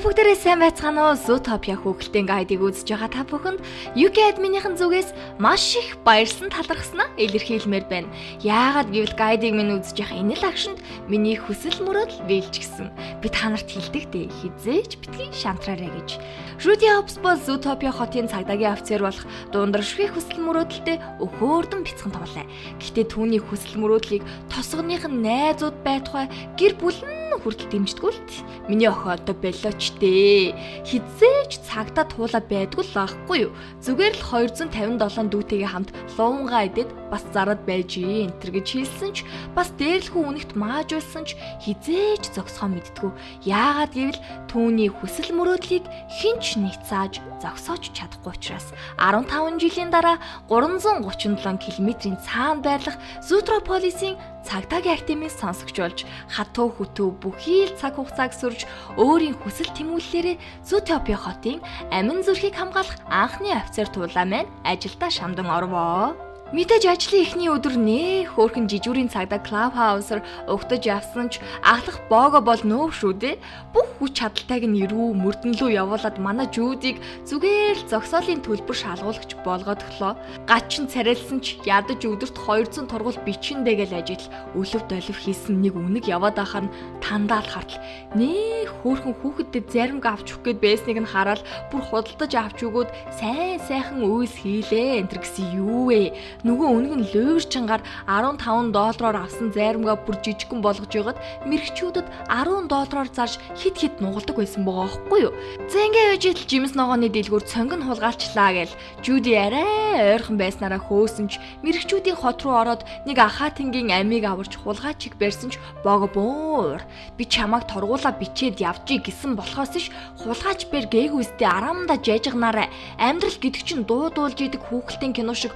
Та бүгдээрээ сайн байцгаана уу? Zootopia хүүхэлдэйн гайдыг үзэж байгаа та бүхэнд UK админийхэн зүгээс маш их баярлсан талархснаа илэрхийлмээр байна. Яагаад гэвэл гайдыг минь үзэж явах энэ л агшинд миний хүсэл мөрөөдөл биелжгсэн. Би та нарт хэлдэг дээ. Хизээч битгий шантраарэ гэж. Rudy Hobsbawm Zootopia хотын цагдаагийн офицер болох дундражгүй хүсэл мөрөөдөлтэй өхөөрдөн бяцхан тоглоо. Гэхдээ түүний хүсэл мөрөөдлийг тосгоных нь найзууд байтугай гэр бүл нь хүртэл дэмждэггүй л миний охин одоо болооч дээ. Хизээч цагта туула байдгүй л аахгүй юу. Зүгээр л 257 дүүтэйгээ хамт луунгаа идээд бас зарад байж энтер гэж хэлсэн ч бас дээрлэхүү үнэгт маажуулсан ч хизээч зогсохоо мэдтгүү. Яагаад гэвэл түүний хүсэл мөрөөдлийг хинч нийцааж зогсоож чадахгүй учраас 15 жилийн дараа 337 км-ийн цаана байрлах Зутрополисийн цагдаагийн актимист сонсогч болж хатуу хөтөө бүхий л цаг хугацааг сөрж өөрийн хүсэл тэмүүллээрээ Зутопia хотын амин зүрхийг хамгаалах анхны офицер туулаа маань ажилдаа шамдан орвоо. Мэдээж ажлын эхний өдөр нээ хөөхөн жижүүрийн цагдаа клуб хаусаар угтаж явсан ч ахлах боого бол нөөв шүү дээ. Бүх хүч чадалтайг нь ирүү мөрдөн лөө явуулаад манай жүүдийг зүгээр л зогсоолын төлбөр шалгуулагч болгоод өглөө. Гачин царайлсан ч ядаж өдөрт 200 тургуул бичиндээ гэл ажил өлөв долив хийсэн нэг үнэг яваад ахаар нь тандаал хартал нээ хөөхөн хүүхэдтэй заримг авч өгөх гээд байсныг нь хараад бүр худалдаж авч өгөөд сайн сайхан үйлс хийлээ энэ гэсэн юу вэ? Нөгөө үнэг нь луйрчингаар 15 доллараар авсан зайрамгаа бүр жижигхэн болгож ягаад мэрэгчүүдэд 10 доллараар зарж хит хит нугалдаг байсан байгаа байхгүй юу. За ингээ яж итл жимс ногооны дэлгүүр цонгон хулгайлчлаа гээл Жуди арай ойрхон байснараа хөөсөн ч мэрэгчүүдийн хот руу ороод нэг ахаатингийн амийг аварч хулгайчиг барьсан ч бого буур. Би чамайг торгуула бичээд явжий гэсэн болохоос ш хулгайч бэр гээгүйстэй арамда жайжгнаарай. Амьдрал гэдэг чинь дуудуулж идэг хүүхэлтийн кино шиг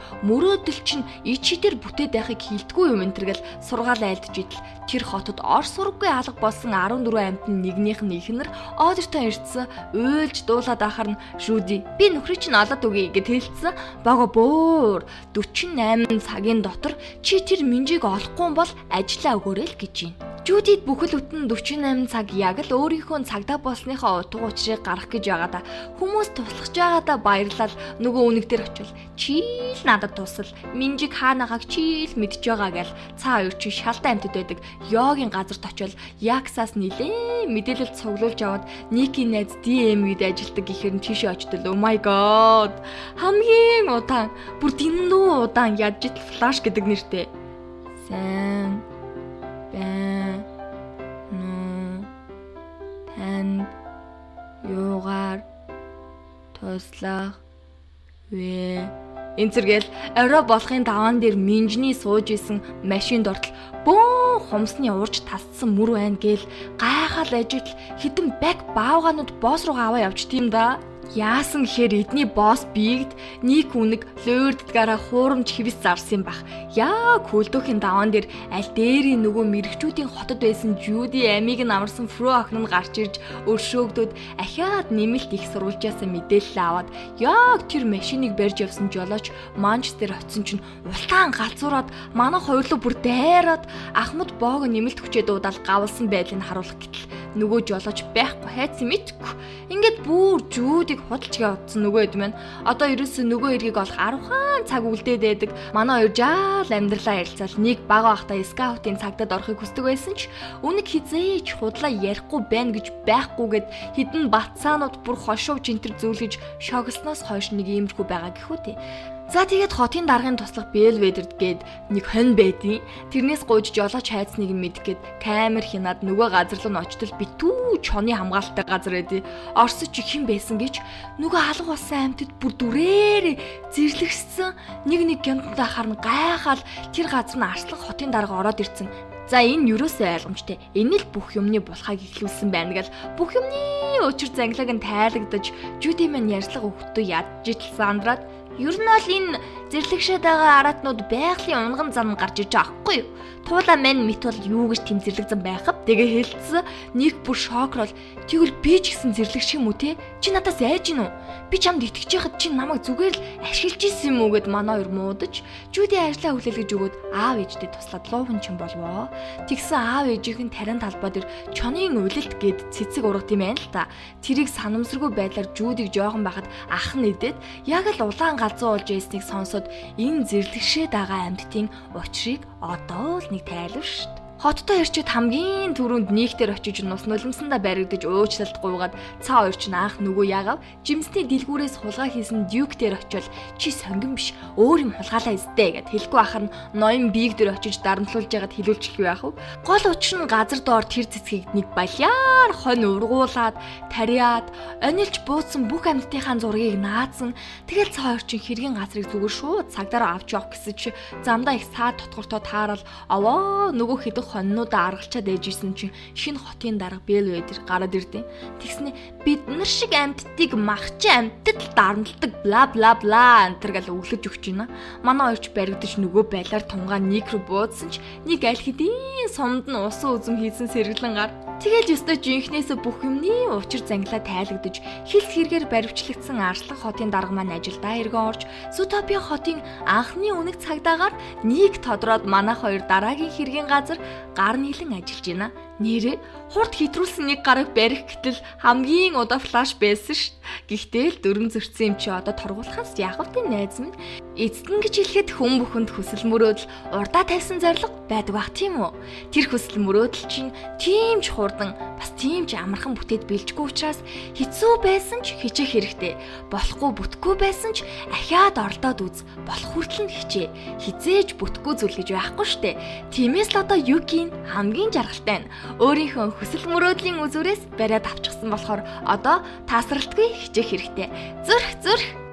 мөрөөдөл Тэгэл чин ичидэр бүтээд байхыг хилдэггүй юм энэ төргээл сургаал айлдж идэл тэр хотод ор сурггүй алга болсон 14 амьтан нэгнийх нь ихнэр одертон ирдсэн уйлж дуулаад ахаар нь Жуди би нөхрийг чинь олоод өгье гэж хэлсэн. Бага бөөр 48 цагийн дотор чи тэр минжийг олохгүй бол ажиллаа өгөөрэй л гэж байна. Жудид бүхэл бүтэн 48 цаг яг л өөрийнхөө цагдаа болсныхоо утга учирыг гарах гэж байгаадаа хүмүүс туслахж байгаадаа баярлал. Нөгөө үнэг дээр очил чийл надад тусал минжиг хаанагааг чийл мэдж байгаа гэл цаа хоёр чи шалтай амтд байдаг. Йогийн газарт очил яксаас нилээ мэдээлэл цуглуулж аваад Ники найз DM-д ажилдаг гэхээр тийшээ очтол. Oh my god! Хамгийн удаан бүр дэндүү удаан ядж флаш гэдэг нэртэй. Сайн танд юугаар туслах вэ? Энэ зэрэгэл орой болохын даваан дээр минжний сууж исэн машинд ортол бөөн хумсны уурж тасцсан мөр байна гээл гайхал ажил хідэн бак баавгаанууд босс руу аваа явж тийм да Яасан гэхээр эдний босс биегд нийт үнэг лөөрддгаараа хуурамч хэвс зарсан бах. Яа көлдөөхийн даваан дээр аль дээрийн нөгөө мэрэгчүүдийн хотод байсан Жуди амийг нь амарсан Фро охин нь гарч ирж өршөөгдөд ахиад нэмэлт их сурвалжаасаа мэдээлэл аваад яг тэр машиныг барьж явсан жолооч Манчестер очсон чинь улаан галзуураад манайх хоёрлоо бүр дайраад Ахмад боог нэмэлт хүчээ дуудаал гавлсан байдлыг харуулах гэтэл нөгөө жолооч байхгүй хайцсан мэдгүй. Ингээд бүр Жудиг худалж явуулсан нөгөө хэд маань одоо ерөөсөө нөгөө эргийг олох 10 хаан цаг үлдээд байдаг. Манай хоёр жаал амьдралаа ярилцаал нэг бага бахта скаутын цагдад орохыг хүсдэг байсан ч үнэг хизээч худлаа ярихгүй байна гэж байхгүйгээд хідэн батсаанууд бүр хошууч энтер зүүлгэж шогсноос хойш нэг иймэрхүү байгаа гэхүү те. За тэгээд хотын даргын туслах Белведерд гээд нэг хонь байдیں۔ Тэрнээс гуйж жолооч хайцныг мэдэх гээд камер хянаад нөгөө газар руу очтол битүү чоны хамгаалалттай газар эдий. Орсоч хэн байсан гэж нөгөө алга болсон амьтад бүр дүрээр зэрлэгссэн нэг нэг гямттай харна гайхаал тэр газар нь арслан хотын дарга ороод ирцэн. За энэ юусоо ойлгомжтой. Энэ л бүх юмны булхаг ихлүүлсэн байна гэл бүх юмны өчр занглаг нь тайлагдаж Жуди мэн ярьслага өгтөө ядж итл сандраад Ер нь бол энэ зэрлэгшээд байгаа аратнууд байгалийн унган зам гарч иж байгаа хгүй юу? Туула мань мэт бол юу гэж тэм зэрлэг зам байхав? Тэгээ хэлсэн. Нэг бүр шокрол. Тэгвэл би ч гэсэн зэрлэг шиг юм уу те? Чи надаас айж гин үү? Би чамд итгэж яхад чи намайг зүгээр л ашиглаж исэн юм уу гэд манай хоёр муудаж Жуди ажлаа хүлээлгэж өгөөд аав ээжтэй туслаад луухан чин болвоо. Тэгсэн аав ээжийнх нь тарин талбай дээр чонын улилт гэд цэцэг ургат юм байна л та. Тэрийг санамсаргүй байдлаар Жудиг жоохон байхад ах нь идээд яг л улаан галзуу болж ясныг сонсоод энэ зэрлэгшээд байгаа амьтдын учрыг одоо л нэг тайлв штт. Хоттой ирчид хамгийн түрүүнд нийгтэр очиж нус нулимсандаа баригдаж уучлалт гуйгаад цаа хоёр ч наах нөгөө ягав жимсний дэлгүүрээс хулгай хийсэн дюк дээр очил чи сонгон биш өөр юм хулгаалаа эстэй гэд хэлгүй ах нь ноён биег дээр очиж дарамтлуулж ягаад хилүүлчих юу яах вэ? Гол учир нь газар доор тэр цэцгийг нэг баляар хонь ургуулад тариад онилж бууцсан бүх амьтдынхаа зургийг наадсан тэгэл цаа хоёр чин хэргийн газрыг зүгээр шууд цагдаараа авч явах гэсэн чи замдаа их саад тотгортой таарал аваа нөгөө хэдэн хоньнуудаа аргалчаад ээж исэн чинь шинэ хотын дарга Бэлвэдер гараад ирдیں۔ Тэгснэ бид нар шиг амьтдыг махчин амьтад дарамтлагдаг бла бла бла антер гал өглөж өгч байна. Манай хоёрч баригдаж нөгөө байлаар тунгаа нэг рүү буудсан ч нэг аль хэдийн сумд нь усан үзэм хийсэн сэргэлэн гар Тэгэл ёстой жинхнээсээ бүх юмны учир занглаа тайлагдаж хилс хэрэгээр баривчлагдсан Арслан хотын дарга маань ажилдаа эргэн орж Сутопия хотын анхны үнэг цагдаагаар нэг тодроод манайх хоёр дараагийн хэргийн газар гар нийлэн ажиллаж байна. Нэрээ хурд хитрүүлсэн нэг гараг барих гэтэл хамгийн удаа флаш байсан ш. Гэхдээ л дөрөн зөрчсөн юм чи одоо торгуулахаас ягвтын найз минь эцэд нь гэж хэлэхэд хүн бүхэнд хүсэл мөрөөдөл урдаа тавьсан зориг байдаг бах тийм үү? Тэр хүсэл мөрөөдөл чинь тийм ч хурдан бас тийм ч амархан бүтээд бэлжгүй учраас хэцүү байсан ч хичээх хэрэгтэй. Болохгүй бүтггүй байсан ч ахиад оролдоод үз. Болох хүртэл нь хичээ. Хизээж бүтггүй зүйл гэж байхгүй штэ. Тиймээс л одоо Юкийн хамгийн жаргалтай нь өөрийнхөө хүсэл мөрөөдлийн үзүүрээс бариад авчихсан болохоор одоо таасралтгүй хичээх хэрэгтэй. Зүрх зүрх